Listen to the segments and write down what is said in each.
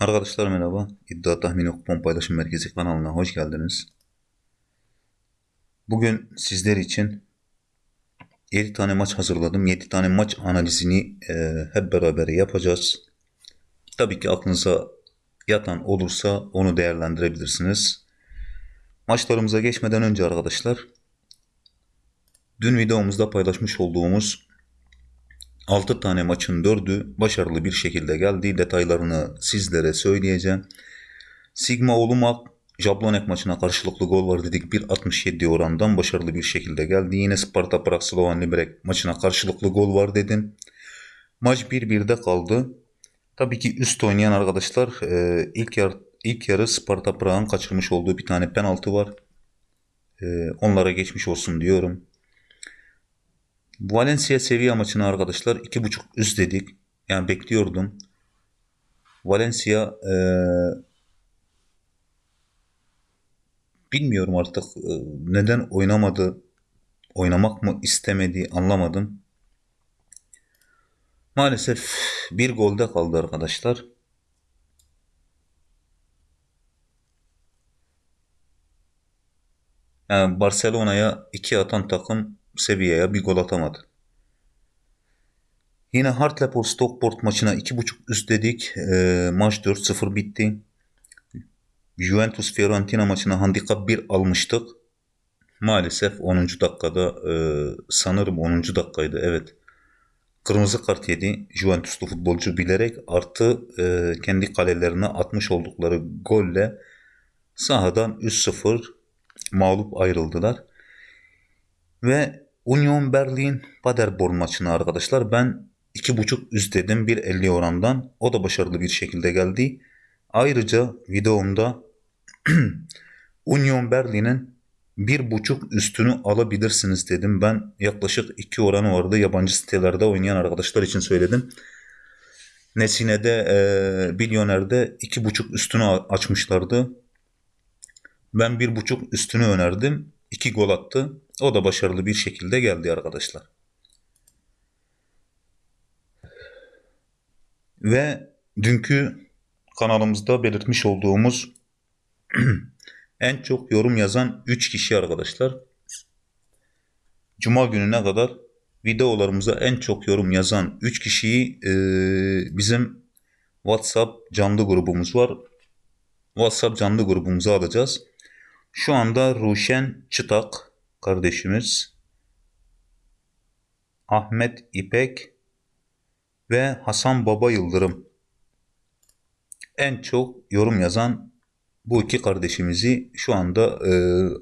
Arkadaşlar merhaba. İddia Tahmini Kupon Paylaşım Merkezi kanalına hoş geldiniz. Bugün sizler için 7 tane maç hazırladım. 7 tane maç analizini e, hep beraber yapacağız. Tabii ki aklınıza yatan olursa onu değerlendirebilirsiniz. Maçlarımıza geçmeden önce arkadaşlar dün videomuzda paylaşmış olduğumuz 6 tane maçın 4'ü başarılı bir şekilde geldi. Detaylarını sizlere söyleyeceğim. Sigma Olumak Jablonek maçına karşılıklı gol var dedik. 1.67 orandan başarılı bir şekilde geldi. Yine Sparta Prag Slovan Liberec maçına karşılıklı gol var dedim. Maç 1-1'de kaldı. Tabii ki üst oynayan arkadaşlar e, ilk yar ilk yarı Sparta Prag'ın kaçırmış olduğu bir tane penaltı var. E, onlara geçmiş olsun diyorum. Valencia Sevilla maçını arkadaşlar 2.5 üst dedik. Yani bekliyordum. Valencia e, bilmiyorum artık e, neden oynamadı. Oynamak mı istemedi anlamadım. Maalesef bir golde kaldı arkadaşlar. Yani Barcelona'ya iki atan takım Sevilla'ya bir gol atamadı. Yine Hartlepool Stockport maçına 2.5 üst dedik. E, maç 4-0 bitti. Juventus Fiorentina maçına handikap 1 almıştık. Maalesef 10. dakikada e, sanırım 10. dakikaydı evet. Kırmızı kart yedi Juventuslu futbolcu bilerek artı e, kendi kalelerine atmış oldukları golle sahadan 3-0 mağlup ayrıldılar. Ve Union Berlin Paderborn maçını arkadaşlar ben 2.5 üst dedim 1.50 orandan. O da başarılı bir şekilde geldi. Ayrıca videomda Union Berlin'in 1.5 üstünü alabilirsiniz dedim. Ben yaklaşık 2 oranı vardı. Yabancı sitelerde oynayan arkadaşlar için söyledim. Nesine'de e, Bilyoner'de 2.5 üstünü açmışlardı. Ben 1.5 üstünü önerdim. 2 gol attı. O da başarılı bir şekilde geldi arkadaşlar. Ve dünkü kanalımızda belirtmiş olduğumuz en çok yorum yazan 3 kişi arkadaşlar. Cuma gününe kadar videolarımıza en çok yorum yazan 3 kişiyi e, bizim WhatsApp canlı grubumuz var. WhatsApp canlı grubumuza alacağız. Şu anda Ruşen Çıtak kardeşimiz, Ahmet İpek ve Hasan Baba Yıldırım en çok yorum yazan bu iki kardeşimizi şu anda e,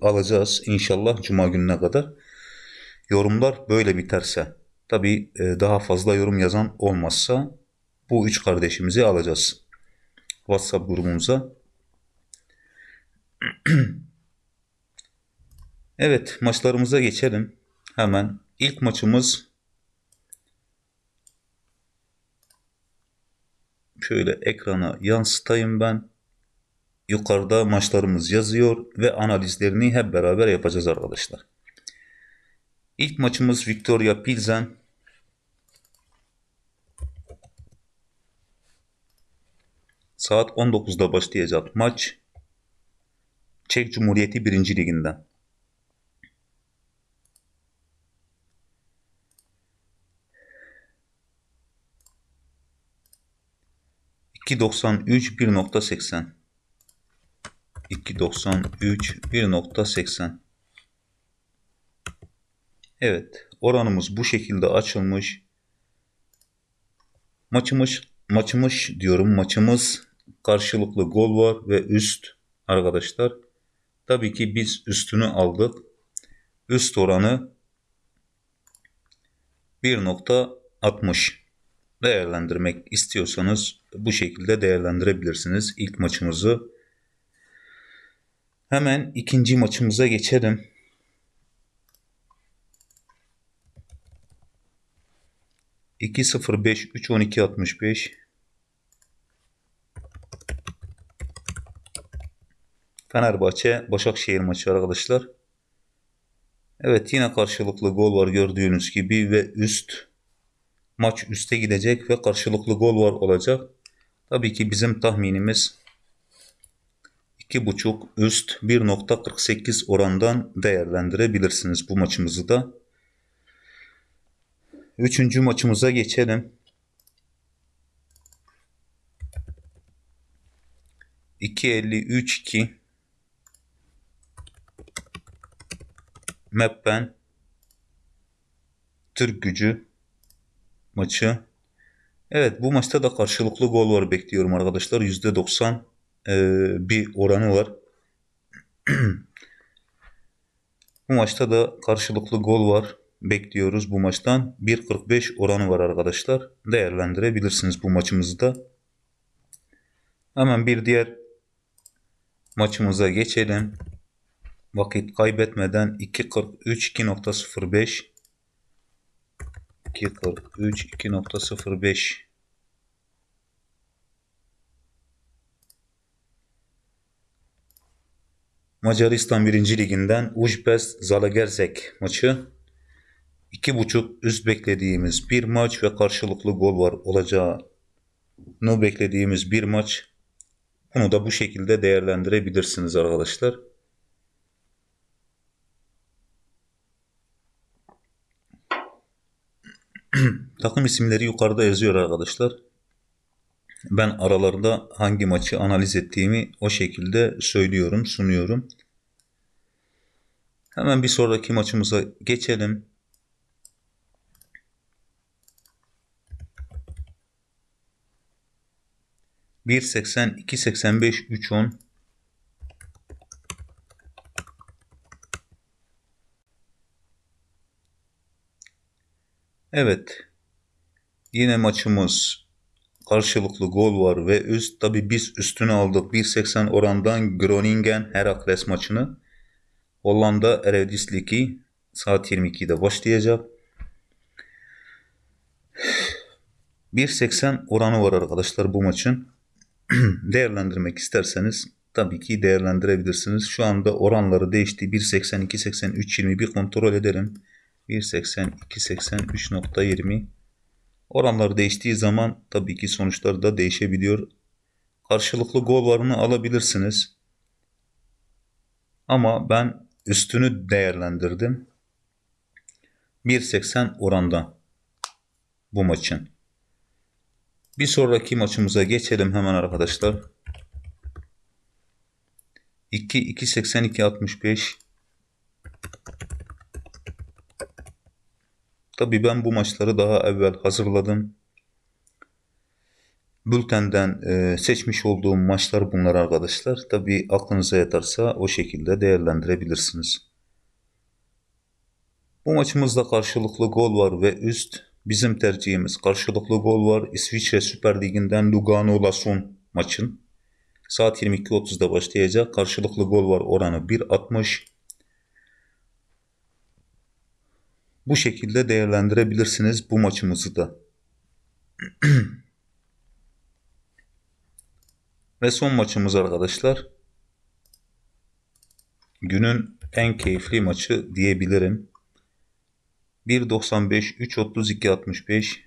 alacağız inşallah cuma gününe kadar. Yorumlar böyle biterse tabi e, daha fazla yorum yazan olmazsa bu üç kardeşimizi alacağız WhatsApp grubumuza. evet maçlarımıza geçelim. Hemen ilk maçımız şöyle ekrana yansıtayım ben. Yukarıda maçlarımız yazıyor ve analizlerini hep beraber yapacağız arkadaşlar. İlk maçımız Victoria Pilsen. Saat 19'da başlayacak maç. Çek Cumhuriyeti 1. Liginden. 2.93 1.80 2.93 1.80 Evet oranımız bu şekilde açılmış. Maçımız maçımız diyorum maçımız karşılıklı gol var ve üst arkadaşlar. Tabii ki biz üstünü aldık. Üst oranı 1.60 değerlendirmek istiyorsanız bu şekilde değerlendirebilirsiniz ilk maçımızı. Hemen ikinci maçımıza geçelim. İki sıfır beş üç on iki altmış beş. Fenerbahçe Başakşehir maçı arkadaşlar. Evet yine karşılıklı gol var gördüğünüz gibi ve üst maç üste gidecek ve karşılıklı gol var olacak. Tabii ki bizim tahminimiz 2.5 üst 1.48 orandan değerlendirebilirsiniz bu maçımızı da. Üçüncü maçımıza geçelim. 2.53-2 Meppen Türk gücü maçı. Evet bu maçta da karşılıklı gol var bekliyorum arkadaşlar. %90 e, bir oranı var. bu maçta da karşılıklı gol var. Bekliyoruz bu maçtan. 1.45 oranı var arkadaşlar. Değerlendirebilirsiniz bu maçımızı da. Hemen bir diğer maçımıza geçelim. Vakit kaybetmeden 2.43 2.05 2.43 2.05 Macaristan 1. Liginden Ujpest Zalagerzek maçı 2.5 üst beklediğimiz bir maç ve karşılıklı gol var olacağını beklediğimiz bir maç. Bunu da bu şekilde değerlendirebilirsiniz arkadaşlar. Takım isimleri yukarıda yazıyor arkadaşlar. Ben aralarında hangi maçı analiz ettiğimi o şekilde söylüyorum, sunuyorum. Hemen bir sonraki maçımıza geçelim. Bir seksen, iki seksen beş, üç on. Evet. Yine maçımız karşılıklı gol var ve üst tabi biz üstünü aldık 1.80 orandan Groningen Herakles maçını. Hollanda Eredivisie saat 22'de başlayacak. 1.80 oranı var arkadaşlar bu maçın. Değerlendirmek isterseniz tabii ki değerlendirebilirsiniz. Şu anda oranları değişti. 1.80, 2.80, 3.20 bir kontrol edelim. 1.80, 2.80, 3.20 Oranlar değiştiği zaman tabii ki sonuçlar da değişebiliyor. Karşılıklı gol varını alabilirsiniz. Ama ben üstünü değerlendirdim. 1.80 oranda bu maçın. Bir sonraki maçımıza geçelim hemen arkadaşlar. 2 2.82 65 Tabii ben bu maçları daha evvel hazırladım. Bültenden e, seçmiş olduğum maçlar bunlar arkadaşlar. Tabii aklınıza yatarsa o şekilde değerlendirebilirsiniz. Bu maçımızda karşılıklı gol var ve üst bizim tercihimiz karşılıklı gol var. İsviçre Süper Ligi'nden Lugano Lason maçın. Saat 22.30'da başlayacak. Karşılıklı gol var oranı 1.60. Bu şekilde değerlendirebilirsiniz bu maçımızı da. Ve son maçımız arkadaşlar. Günün en keyifli maçı diyebilirim. 1.95 3.32 65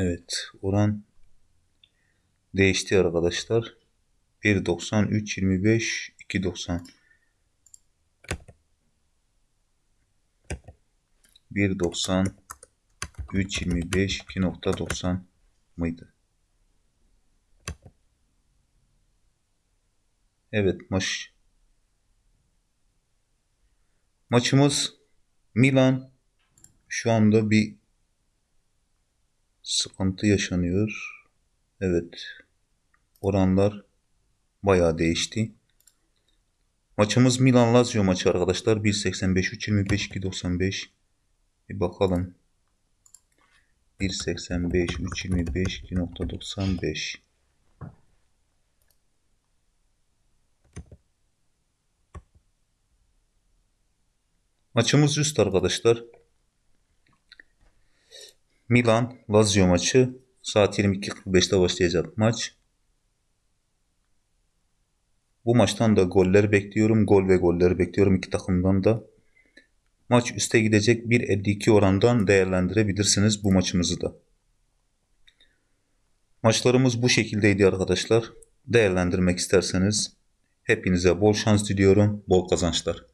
Evet oran değişti arkadaşlar. 1.90 3.25 2.90 1.90 3.25 2.90 mıydı? Evet maç maçımız Milan şu anda bir sıkıntı yaşanıyor. Evet. Oranlar bayağı değişti. Maçımız Milan Lazio maçı arkadaşlar. 1.85 3.25 2.95 bir bakalım. 1.85 3.25 2.95 Maçımız üst arkadaşlar. Milan Lazio maçı saat 22.45'te başlayacak maç. Bu maçtan da goller bekliyorum. Gol ve golleri bekliyorum iki takımdan da. Maç üste gidecek 1.52 orandan değerlendirebilirsiniz bu maçımızı da. Maçlarımız bu şekildeydi arkadaşlar. Değerlendirmek isterseniz hepinize bol şans diliyorum, bol kazançlar.